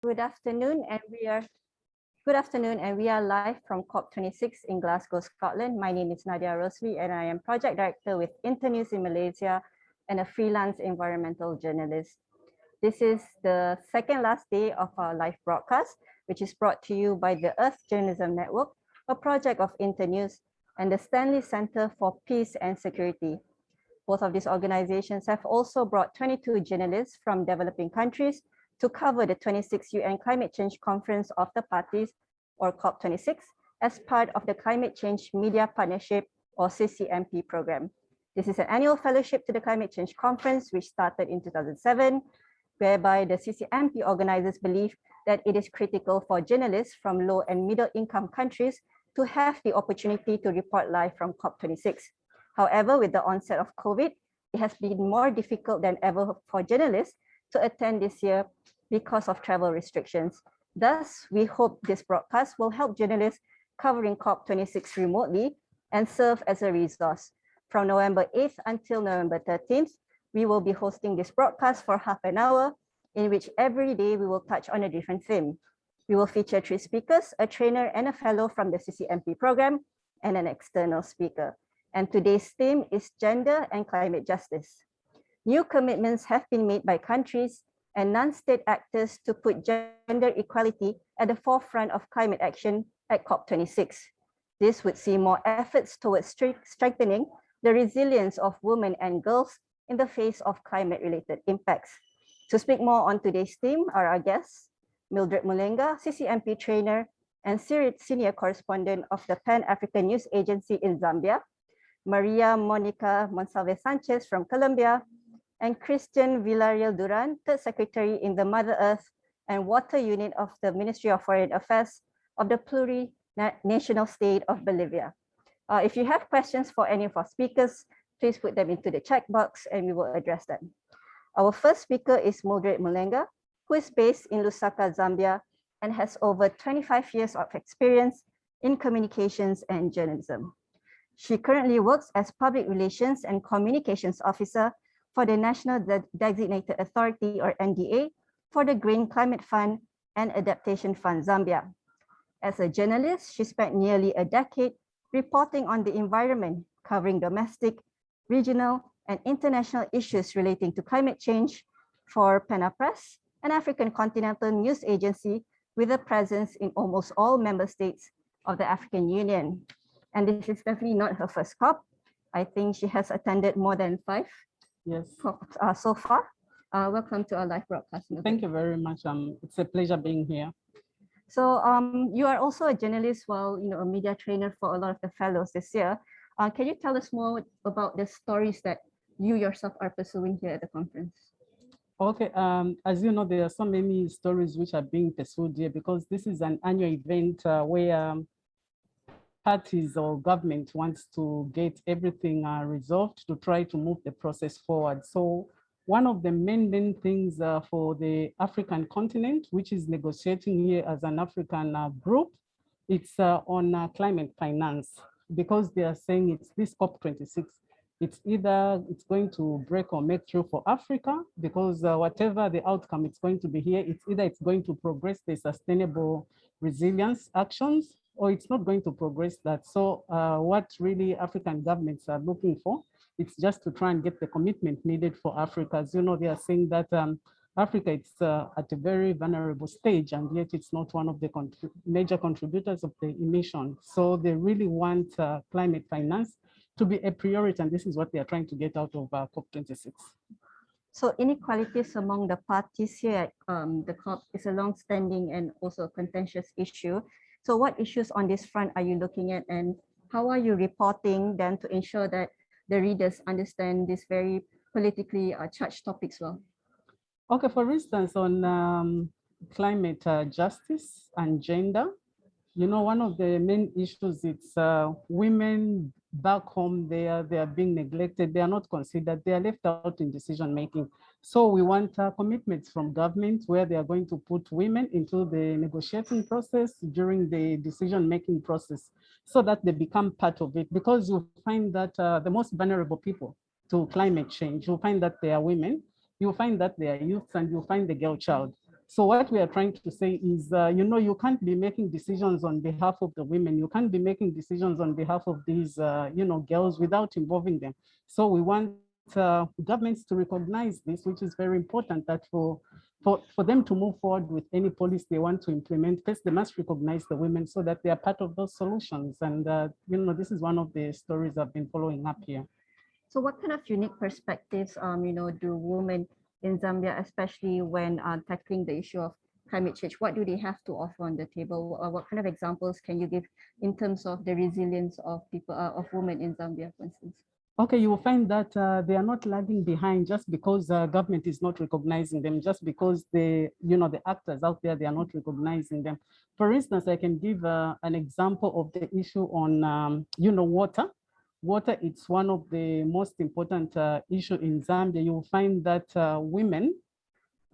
Good afternoon, and we are good afternoon, and we are live from COP26 in Glasgow, Scotland. My name is Nadia Rosli, and I am project director with Internews in Malaysia and a freelance environmental journalist. This is the second last day of our live broadcast, which is brought to you by the Earth Journalism Network, a project of Internews and the Stanley Center for Peace and Security. Both of these organizations have also brought 22 journalists from developing countries to cover the 26th UN Climate Change Conference of the Parties, or COP26, as part of the Climate Change Media Partnership, or CCMP program. This is an annual fellowship to the Climate Change Conference, which started in 2007, whereby the CCMP organizers believe that it is critical for journalists from low and middle income countries to have the opportunity to report live from COP26. However, with the onset of COVID, it has been more difficult than ever for journalists to attend this year because of travel restrictions. Thus, we hope this broadcast will help journalists covering COP26 remotely and serve as a resource. From November 8th until November 13th, we will be hosting this broadcast for half an hour, in which every day we will touch on a different theme. We will feature three speakers, a trainer and a fellow from the CCMP program, and an external speaker. And today's theme is gender and climate justice. New commitments have been made by countries and non-state actors to put gender equality at the forefront of climate action at COP26. This would see more efforts towards strengthening the resilience of women and girls in the face of climate-related impacts. To speak more on today's theme are our guests, Mildred Mulenga, CCMP trainer and senior correspondent of the Pan-African News Agency in Zambia, Maria Monica Monsalve Sanchez from Colombia, and Christian Villarreal Duran, third secretary in the Mother Earth and Water Unit of the Ministry of Foreign Affairs of the plurinational state of Bolivia. Uh, if you have questions for any of our speakers, please put them into the chat box and we will address them. Our first speaker is Mildred Mulenga, who is based in Lusaka, Zambia, and has over 25 years of experience in communications and journalism. She currently works as Public Relations and Communications Officer for the National De Designated Authority or NDA for the Green Climate Fund and Adaptation Fund Zambia. As a journalist, she spent nearly a decade reporting on the environment, covering domestic, regional, and international issues relating to climate change for PANA Press, an African continental news agency with a presence in almost all member states of the African Union. And this is definitely not her first COP. I think she has attended more than five Yes. Uh, so far. Uh, welcome to our live broadcast. Thank you very much. Um, it's a pleasure being here. So um, you are also a journalist while you know a media trainer for a lot of the fellows this year. Uh, can you tell us more about the stories that you yourself are pursuing here at the conference? Okay, um, as you know, there are so many stories which are being pursued here because this is an annual event uh, where um, parties or government wants to get everything uh, resolved to try to move the process forward. So one of the main, main things uh, for the African continent, which is negotiating here as an African uh, group, it's uh, on uh, climate finance, because they are saying it's this COP26. It's either it's going to break or make through for Africa, because uh, whatever the outcome it's going to be here, it's either it's going to progress the sustainable resilience actions or it's not going to progress that. So uh, what really African governments are looking for, it's just to try and get the commitment needed for Africa. As you know, they are saying that um, Africa is uh, at a very vulnerable stage and yet it's not one of the major contributors of the emission. So they really want uh, climate finance to be a priority and this is what they are trying to get out of uh, COP26. So inequalities among the parties here at um, the COP is a long-standing and also a contentious issue. So what issues on this front are you looking at and how are you reporting then to ensure that the readers understand these very politically uh, charged topics well? Okay, for instance, on um, climate uh, justice and gender, you know, one of the main issues is uh, women back home, they are, they are being neglected, they are not considered, they are left out in decision making. So we want uh, commitments from government where they are going to put women into the negotiating process during the decision-making process so that they become part of it because you find that uh, the most vulnerable people to climate change, you'll find that they are women, you'll find that they are youth and you'll find the girl child. So what we are trying to say is, uh, you know, you can't be making decisions on behalf of the women. You can't be making decisions on behalf of these, uh, you know, girls without involving them. So we want uh, governments to recognize this, which is very important that for, for, for them to move forward with any policy they want to implement, first they must recognize the women so that they are part of those solutions. And, uh, you know, this is one of the stories I've been following up here. So what kind of unique perspectives, um, you know, do women in Zambia, especially when uh, tackling the issue of climate change? What do they have to offer on the table? Or what kind of examples can you give in terms of the resilience of people, uh, of women in Zambia, for instance? Okay, you will find that uh, they are not lagging behind just because uh, government is not recognizing them, just because the, you know, the actors out there, they are not recognizing them. For instance, I can give uh, an example of the issue on, um, you know, water water it's one of the most important uh, issue in Zambia. You will find that uh, women,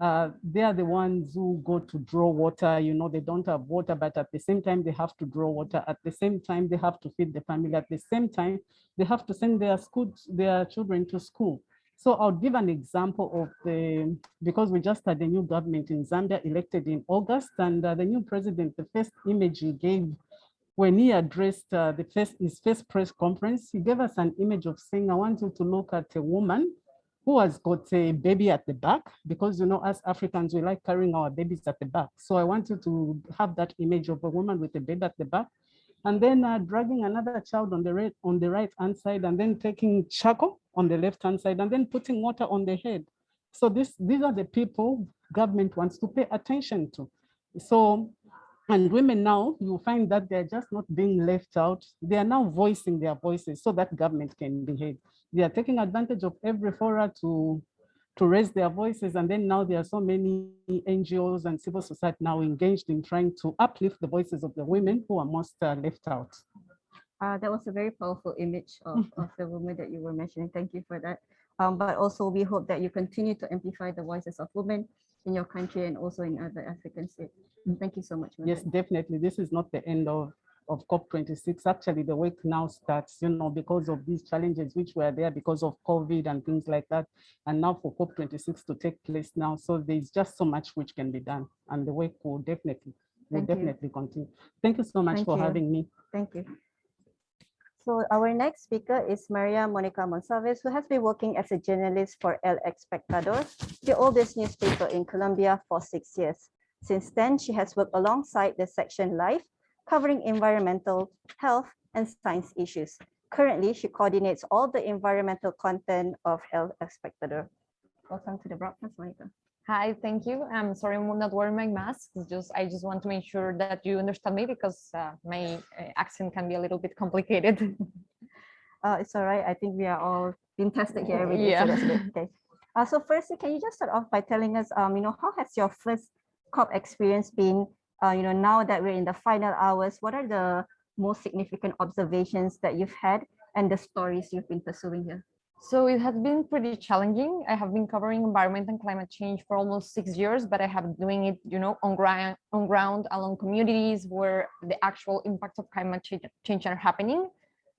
uh, they are the ones who go to draw water. You know, they don't have water, but at the same time, they have to draw water. At the same time, they have to feed the family. At the same time, they have to send their school, their children to school. So I'll give an example of the, because we just had a new government in Zambia elected in August and uh, the new president, the first image he gave when he addressed uh, the first, his first press conference, he gave us an image of saying, I want you to look at a woman who has got a baby at the back, because you know, as Africans, we like carrying our babies at the back. So I wanted to have that image of a woman with a baby at the back, and then uh, dragging another child on the right on the right hand side, and then taking charcoal on the left hand side, and then putting water on the head. So this, these are the people government wants to pay attention to. So and women now, you find that they're just not being left out. They are now voicing their voices so that government can behave. They are taking advantage of every fora to, to raise their voices. And then now there are so many NGOs and civil society now engaged in trying to uplift the voices of the women who are most uh, left out. Uh, that was a very powerful image of, of the woman that you were mentioning. Thank you for that. Um, but also we hope that you continue to amplify the voices of women in your country and also in other African states. Thank you so much. Yes, definitely. This is not the end of, of COP26. Actually, the work now starts, you know, because of these challenges which were there because of COVID and things like that. And now for COP26 to take place now. So there's just so much which can be done. And the work will definitely, will Thank you. definitely continue. Thank you so much Thank for you. having me. Thank you. So our next speaker is Maria Monica Monsalves, who has been working as a journalist for El Espectador, the oldest newspaper in Colombia for six years. Since then, she has worked alongside the section Life, covering environmental, health, and science issues. Currently, she coordinates all the environmental content of El Espectador. Welcome to the broadcast, Monica. Hi, thank you. I'm sorry I'm not wearing my mask. It's just I just want to make sure that you understand me because uh, my uh, accent can be a little bit complicated. Uh, it's all right. I think we are all being tested here every day. Yeah. So. Okay. Uh, so firstly, can you just start off by telling us, um, you know, how has your first COP experience been? Uh, you know, now that we're in the final hours, what are the most significant observations that you've had and the stories you've been pursuing here? So it has been pretty challenging. I have been covering environment and climate change for almost six years, but I have been doing it, you know, on ground, on ground along communities where the actual impacts of climate change, change are happening.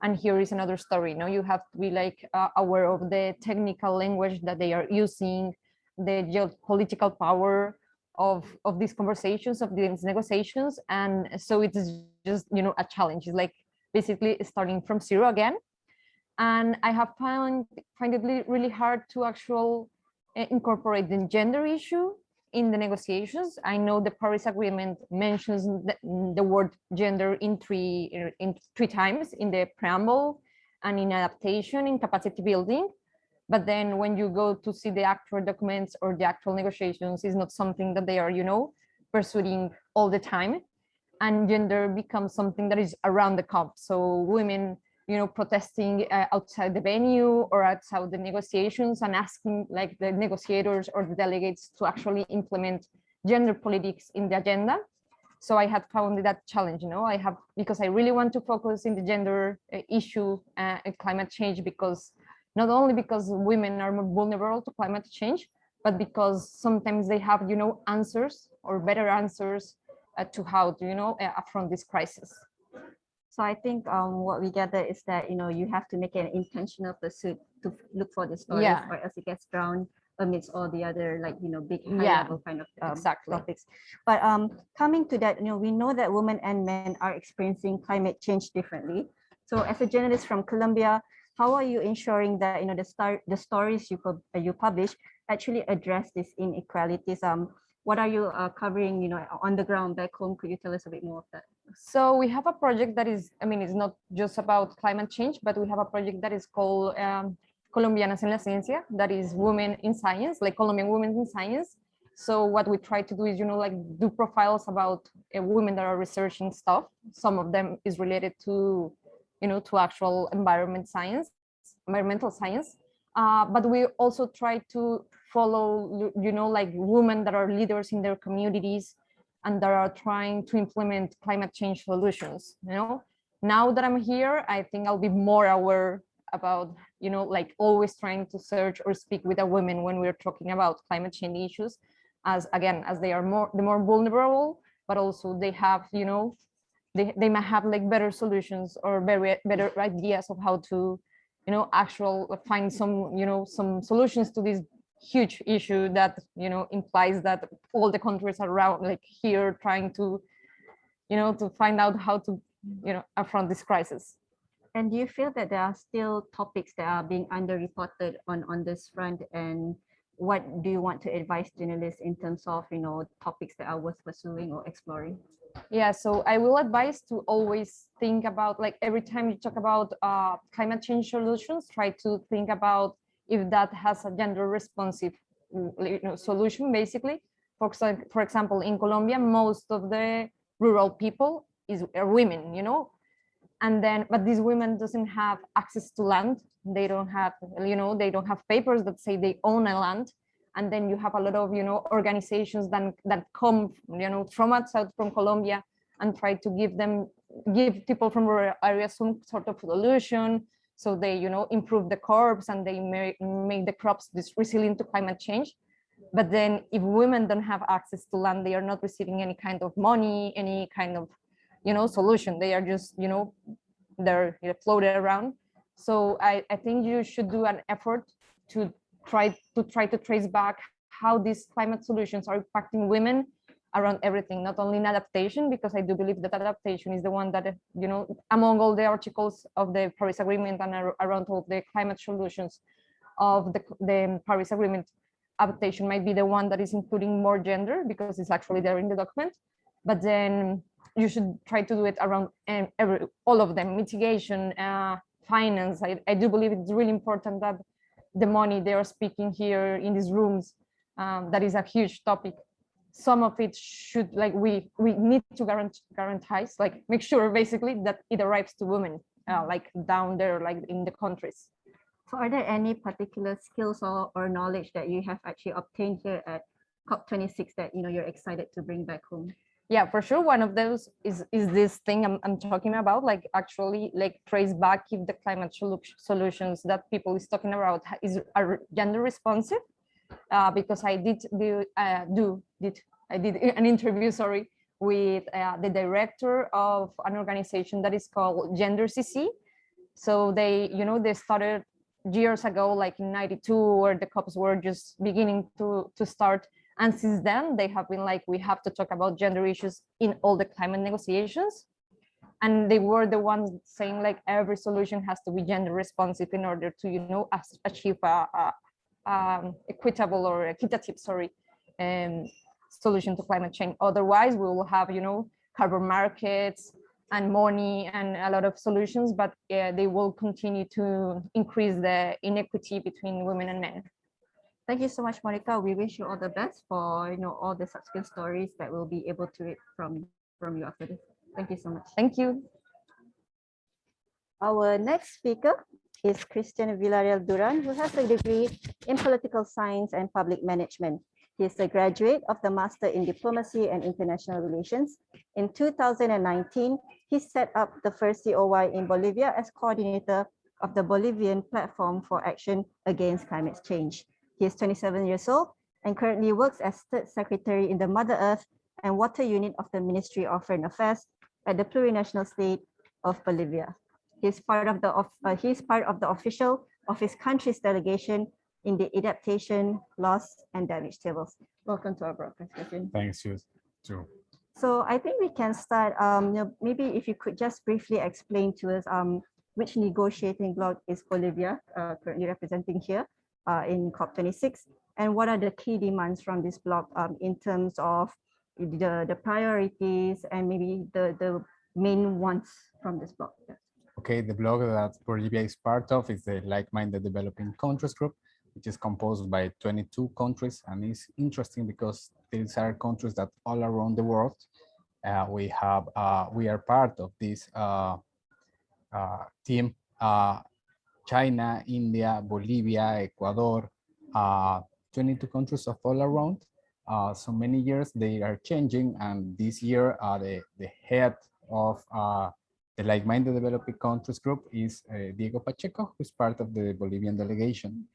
And here is another story. You know, you have to be like uh, aware of the technical language that they are using, the geopolitical power of of these conversations, of these negotiations, and so it's just you know a challenge. It's like basically starting from zero again and I have found find it really, hard to actual uh, incorporate the gender issue in the negotiations. I know the Paris Agreement mentions the, the word gender in three in three times in the preamble and in adaptation in capacity building. But then when you go to see the actual documents or the actual negotiations is not something that they are, you know, pursuing all the time. And gender becomes something that is around the COP. So women you know, protesting uh, outside the venue or outside the negotiations and asking like the negotiators or the delegates to actually implement gender politics in the agenda. So I had found that challenge, you know, I have, because I really want to focus in the gender uh, issue uh, and climate change because not only because women are more vulnerable to climate change, but because sometimes they have, you know, answers or better answers uh, to how to, you know, uh, affront this crisis. So I think um, what we gather is that, you know, you have to make an intentional pursuit to look for the stories Yeah. or else it gets drowned amidst all the other like, you know, big high Yeah, level kind of um, exactly. topics. But um, coming to that, you know, we know that women and men are experiencing climate change differently. So as a journalist from Colombia, how are you ensuring that, you know, the star, the stories you, pub- you publish actually address these inequalities? Um, what are you uh, covering, you know, on the ground back home? Could you tell us a bit more of that? So we have a project that is, I mean, it's not just about climate change, but we have a project that is called um, Colombianas en la Ciencia, that is women in science, like Colombian women in science. So what we try to do is, you know, like do profiles about uh, women that are researching stuff. Some of them is related to, you know, to actual environment science, environmental science. Uh, but we also try to follow, you know, like women that are leaders in their communities, and that are trying to implement climate change solutions you know? Now that i'm here i think i'll be more aware about you know like always trying to search or speak with a women when we're talking about climate change issues as again as they are more the more vulnerable but also they have you know they, they might have like better solutions or very better ideas of how to you know actual find some you know some solutions to this huge issue that you know implies that all the countries around like here trying to you know to find out how to you know affront this crisis And do you feel that there are still topics that are being underreported on, on this front? And what do you want to advise journalists in terms of, you know, topics that are worth pursuing or exploring? yeah so i will advise to always think about like every time you talk about uh, climate change solutions try to think about if that has a gender responsive mm, you know, solution basically. For, for example in colombia most of the rural people is women you know? And then but these women doesn't have access to land. They don't have you know they don't have papers that say they own a land. And then you have a lot of you know organizations that that come you know from outside from colombia and try to give them give people from rural areas some sort of solution so they you know improve the crops and they make, the crops this resilient to climate change. But then if women don't have access to land they are not receiving any kind of money any kind of you know solution. They are just you know they're floated around. So I, I think you should do an effort to try to try to trace back how these climate solutions are impacting women around everything not only in adaptation because i do believe that adaptation is the one that you know among all the articles of the paris agreement and around all the climate solutions of the, the paris agreement adaptation might be the one that is including more gender because it's actually there in the document. But then you should try to do it around um, every, all of them mitigation uh, finance. I, I do believe it's really important that the money they are speaking here in these rooms um, that is a huge topic some of it should like we we need to guarantee guarantee like make sure basically that it arrives to women uh, like down there like in the countries. So are there any particular skills or, or knowledge that you have actually obtained here at COP26 that, you know, you're excited to bring back home? yeah for sure. One of those is is this thing i'm, I'm talking about like actually like trace back if the climate solutions that people is talking about is are gender responsive uh, because i did do uh, do did i did an interview sorry with uh, the director of an organization that is called gender cc so they you know they started years ago like in 92 where the cops were just beginning to to start and since then, they have been like, we have to talk about gender issues in all the climate negotiations. And they were the ones saying like every solution has to be gender responsive in order to, you know, achieve a, a um, equitable or equitative, sorry, um, solution to climate change. Otherwise, we will have, you know, carbon markets and money and a lot of solutions, but uh, they will continue to increase the inequity between women and men. Thank you so much, Monica. We wish you all the best for, you know, all the subsequent stories that we'll be able to read from, from you after this. Thank you so much. Thank you. Our next speaker is Christian Villarreal Duran, who has a degree in political science and public management. He is a graduate of the Master in Diplomacy and International Relations. In 2019, he set up the first COY in Bolivia as coordinator of the Bolivian Platform for Action Against Climate Change. He is 27 years old and currently works as third secretary in the Mother Earth and Water Unit of the Ministry of Foreign Affairs at the plurinational state of Bolivia. He's part of the of, uh, he's part of the official of his country's delegation in the adaptation, loss, and damage tables. Welcome to our broadcast, Kevin. Thanks, you too. So I think we can start, um, you know, maybe if you could just briefly explain to us um, which negotiating bloc is Bolivia uh, currently representing here uh, in COP26, and what are the key demands from this bloc um, in terms of the, the priorities and maybe the, the main ones from this bloc. Yeah. Okay, the bloc that Bolivia is part of is the like-minded developing countries group, which is composed by 22 countries. And it's interesting because these are countries that all around the world, uh, we have, uh, we are part of this uh, uh, team. Uh, China, India, Bolivia, Ecuador, uh, 22 countries of all around. So many years they are changing and this year the, the head of the like-minded developing countries group is uh, Diego Pacheco, who's part of the Bolivian delegation.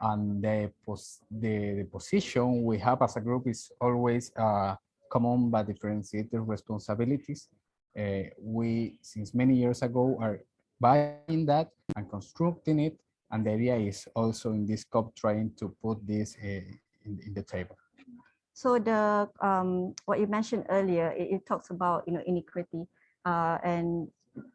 And the, pos the, the position we have as a group is always uh, common but differentiated responsibilities. Uh, we, since many years ago, are buying that and constructing it. And the idea is also in this COP trying to put this uh, in, in the table. So the um, what you mentioned earlier, it, it talks about you know inequity, uh, and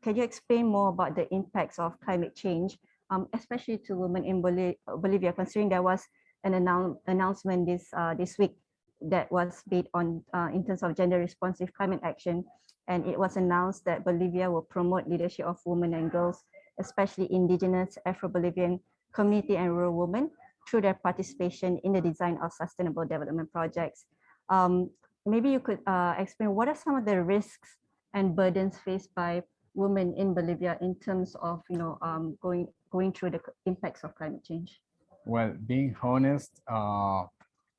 can you explain more about the impacts of climate change, um, especially to women in Boli Bolivia, considering there was an annou announcement this uh, this week that was made on uh, in terms of gender responsive climate action, and it was announced that Bolivia will promote leadership of women and girls, especially indigenous Afro-Bolivian community and rural women through their participation in the design of sustainable development projects. Um, maybe you could uh, explain what are some of the risks and burdens faced by women in Bolivia in terms of you know um, going going through the impacts of climate change. Well, being honest, uh,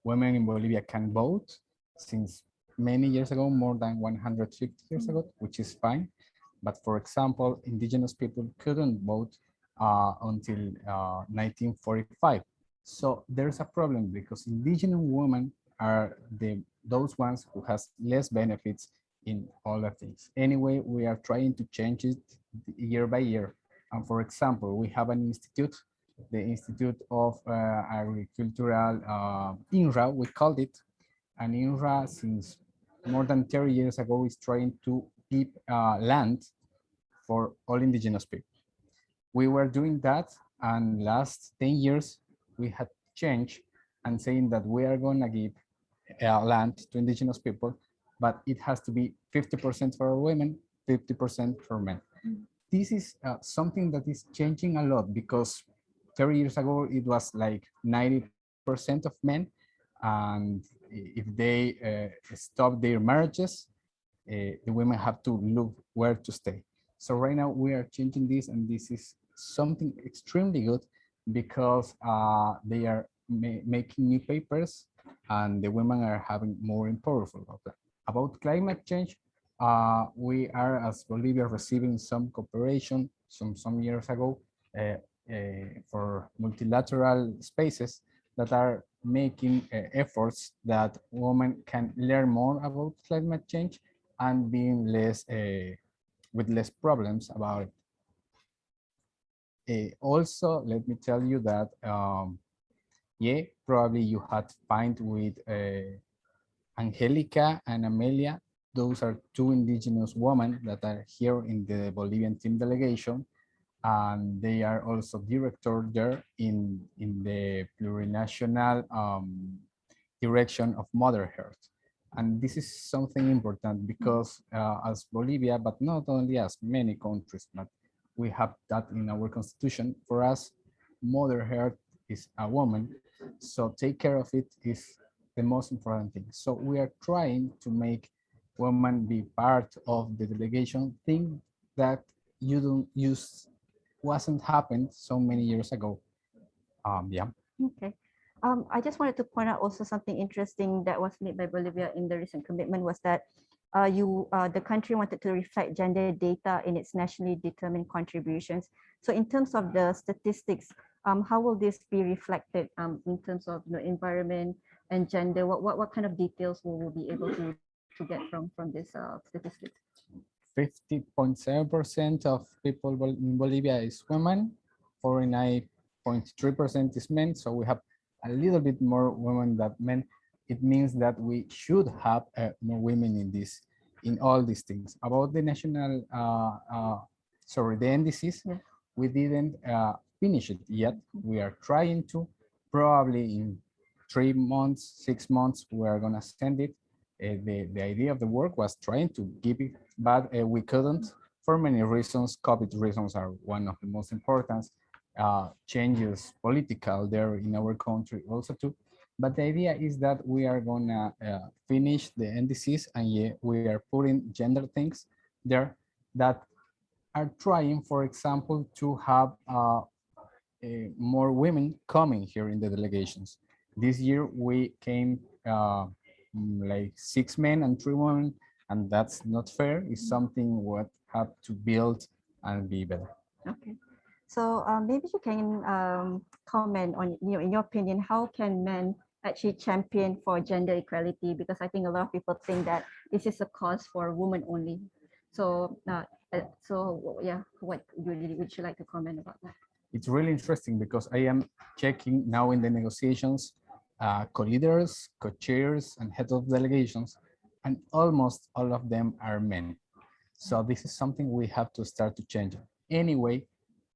women in Bolivia can vote since many years ago, more than 150 years ago, which is fine. But for example, indigenous people couldn't vote uh, until uh, 1945. So there's a problem because indigenous women are the those ones who has less benefits in all of these. Anyway, we are trying to change it year by year. And for example, we have an institute, the Institute of uh, Agricultural uh, INRA, we called it. And INRA, since more than 30 years ago, is trying to keep uh, land for all indigenous people. We were doing that, and last 10 years, we had changed and saying that we are going to give uh, land to indigenous people, but it has to be 50% for women, 50% for men. This is uh, something that is changing a lot because 30 years ago, it was like 90% of men. And if they uh, stop their marriages, uh, the women have to look where to stay. So right now we are changing this and this is something extremely good because uh, they are ma making new papers and the women are having more and powerful about that. About climate change, uh, we are as Bolivia receiving some cooperation some some years ago uh, uh, for multilateral spaces that are making uh, efforts that women can learn more about climate change and being less uh, with less problems about it. Uh, also, let me tell you that, um, yeah, probably you had find with uh, Angelica and Amelia. Those are two indigenous women that are here in the Bolivian team delegation. And they are also director there in, in the plurinational um, direction of Mother Earth. And this is something important because uh, as Bolivia, but not only as many countries, but we have that in our constitution. For us, Mother Earth is a woman, so take care of it is the most important thing. So we are trying to make women be part of the delegation thing that you don't use wasn't happened so many years ago. Um, yeah. Okay. Um, I just wanted to point out also something interesting that was made by Bolivia in the recent commitment was that uh, you uh, the country wanted to reflect gender data in its nationally determined contributions. So in terms of the statistics, um, how will this be reflected um, in terms of you know, environment and gender? What, what, what kind of details will we be able to, to get from, from this uh, statistics? 50.7% of people in Bolivia is women, 49 0.3% is men, so we have a little bit more women than men. It means that we should have uh, more women in this, in all these things. About the national, uh, uh, sorry, the NDCs, Yeah. we didn't uh, finish it yet. We are trying to, probably in three months, six months, we are gonna send it. Uh, the, the idea of the work was trying to give it, but uh, we couldn't for many reasons. COVID reasons are one of the most important uh, changes political there in our country also too. But the idea is that we are gonna uh, finish the NDCs and we are putting gender things there that are trying, for example, to have uh, eh, more women coming here in the delegations. This year we came uh, mm, like six men and three women, and that's not fair. It's something what have to build and be better. Okay. So um, maybe you can um, comment on, you know, in your opinion, how can men actually champion for gender equality? Because I think a lot of people think that this is a cause for women only. So, uh, uh, so yeah, what would would you like to comment about that? it's really interesting because I am checking now in the negotiations, uh, co-leaders, co-chairs, and head of delegations, and almost all of them are men. So this is something we have to start to change. Anyway,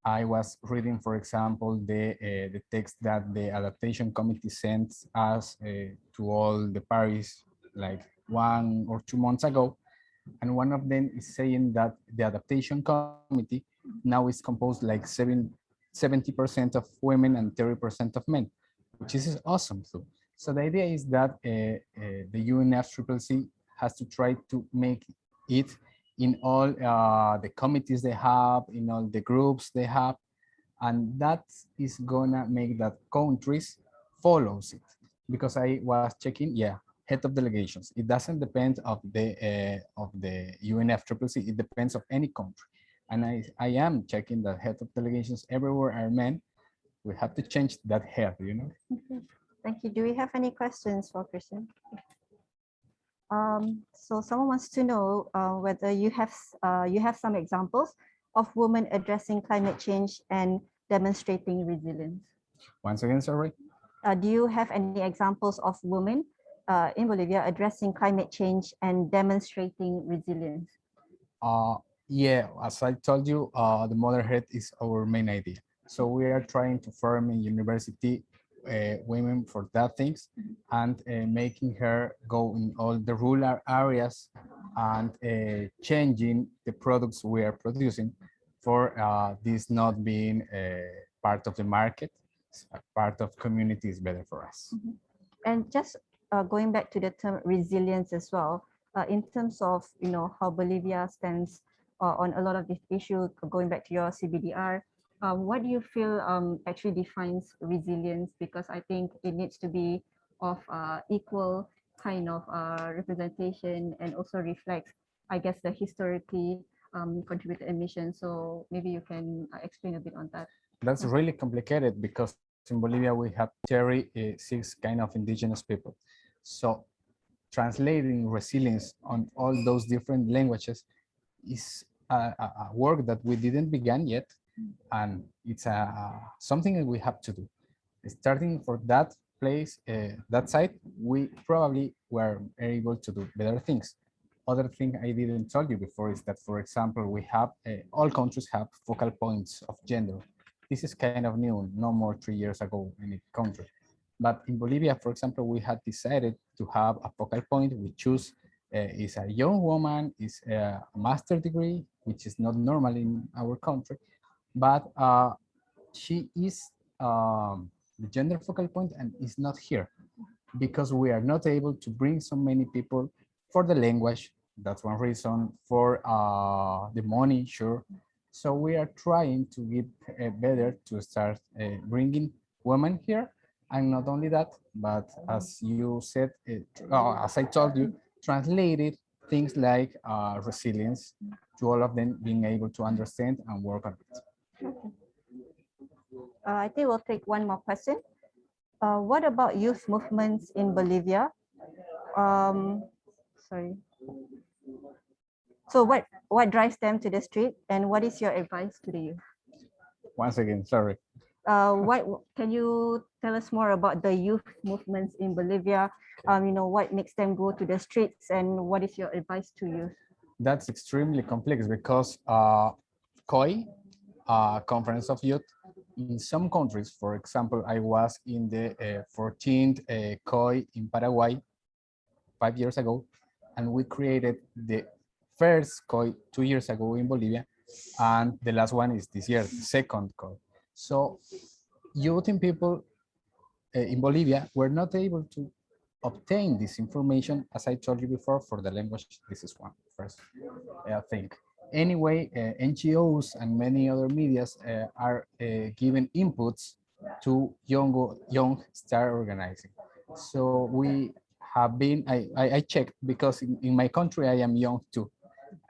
I was reading, for example, the uh, the text that the adaptation committee sent us uh, to all the Paris like one or two months ago, and one of them is saying that the adaptation committee now is composed like seven 70% of women and 30% of men, which is awesome. So, so the idea is that uh, uh, the UNFCCC has to try to make it in all uh, the committees they have, in all the groups they have, and that is gonna make that countries follows it. Because I was checking, yeah, head of delegations. It doesn't depend of the uh, of the UNFCCC. It depends of any country and I, I am checking that head of delegations everywhere are men. We have to change that head, you know. Thank you. Do we have any questions for Christian? Um, so someone wants to know uh, whether you have uh, you have some examples of women addressing climate change and demonstrating resilience. Once again, sorry. Uh, do you have any examples of women uh, in Bolivia addressing climate change and demonstrating resilience? Uh, yeah, as I told you, uh, the Mother Earth is our main idea. So we are trying to form in university uh, women for that things and uh, making her go in all the rural areas and uh, changing the products we are producing for uh, this not being a part of the market, part of community is better for us. And just uh, going back to the term resilience as well, uh, in terms of you know how Bolivia stands uh, on a lot of this issue, going back to your CBDR, uh, what do you feel um, actually defines resilience? Because I think it needs to be of uh, equal kind of uh, representation and also reflects, I guess, the historically um, contributed emissions. So maybe you can uh, explain a bit on that. That's really complicated because in Bolivia we have 36 kind of indigenous people. So translating resilience on all those different languages is a, a work that we didn't begin yet, and it's a, something that we have to do. Starting for that place, uh, that side, we probably were able to do better things. Other thing I didn't tell you before is that, for example, we have uh, all countries have focal points of gender. This is kind of new, no more three years ago in a country. But in Bolivia, for example, we had decided to have a focal point. We choose uh, is a young woman, is a master degree, which is not normal in our country, but uh, she is um, the gender focal point and is not here because we are not able to bring so many people for the language. That's one reason for uh, the money, sure. So we are trying to get uh, better to start uh, bringing women here. And not only that, but as you said, uh, as I told you, translated things like uh, resilience to all of them being able to understand and work on it. Uh, I think we'll take one more question. Uh, what about youth movements in Bolivia? Um, sorry. So what, what drives them to the street and what is your advice to the youth? Once again, sorry. uh, what can you tell us more about the youth movements in Bolivia? Um, you know, what makes them go to the streets and what is your advice to youth? That's extremely complex because uh, COY, uh, Conference of Youth, in some countries, for example, I was in the uh, 14th uh, COY in Paraguay five years ago, and we created the first COY two years ago in Bolivia, and the last one is this year, second COY. So youth and people uh, in Bolivia were not able to obtain this information, as I told you before, for the language. This is one first uh, thing. Anyway, uh, NGOs and many other medias uh, are uh, giving inputs to young, young star organizing. So we have been, I, I, I checked because in, in my country, I am young too.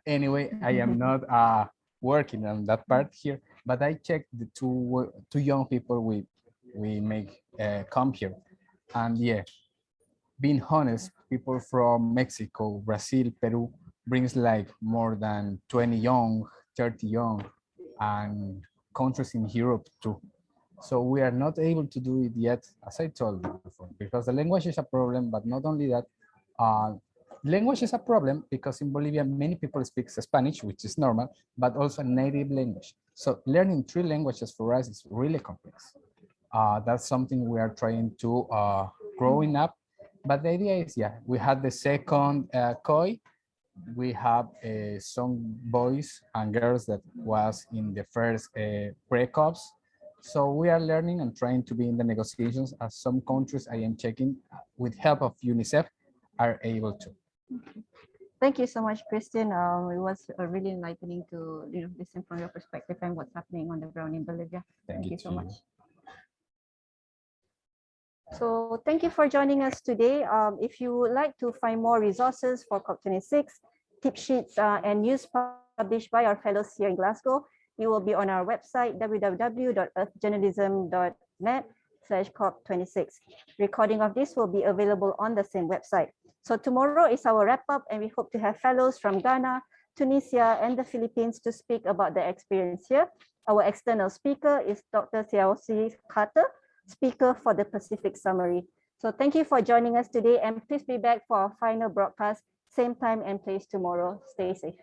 Anyway, I am not uh, working on that part here, but I checked the two, two young people we, we make uh, come here. And yeah, being honest, people from Mexico, Brazil, Peru brings like more than 20 young, 30 young, and countries in Europe too. So we are not able to do it yet, as I told you before, because the language is a problem, but not only that, uh, language is a problem because in Bolivia, many people speak Spanish, which is normal, but also native language. So learning three languages for us is really complex. Uh, that's something we are trying to uh, growing up but the idea is, yeah, we had the second uh, COY. We have uh, some boys and girls that was in the first uh, breakups. So we are learning and trying to be in the negotiations as some countries I am checking with help of UNICEF are able to. Thank you so much, Christian. Um, it was uh, really enlightening to you know, listen from your perspective and what's happening on the ground in Bolivia. Thank you so to much. So thank you for joining us today. Um, if you would like to find more resources for COP26, tip sheets uh, and news published by our fellows here in Glasgow, you will be on our website www.earthjournalism.net slash COP26. Recording of this will be available on the same website. So tomorrow is our wrap up and we hope to have fellows from Ghana, Tunisia and the Philippines to speak about their experience here. Our external speaker is Dr. Xiaoxi Carter, speaker for the Pacific Summary. So thank you for joining us today and please be back for our final broadcast, same time and place tomorrow. Stay safe.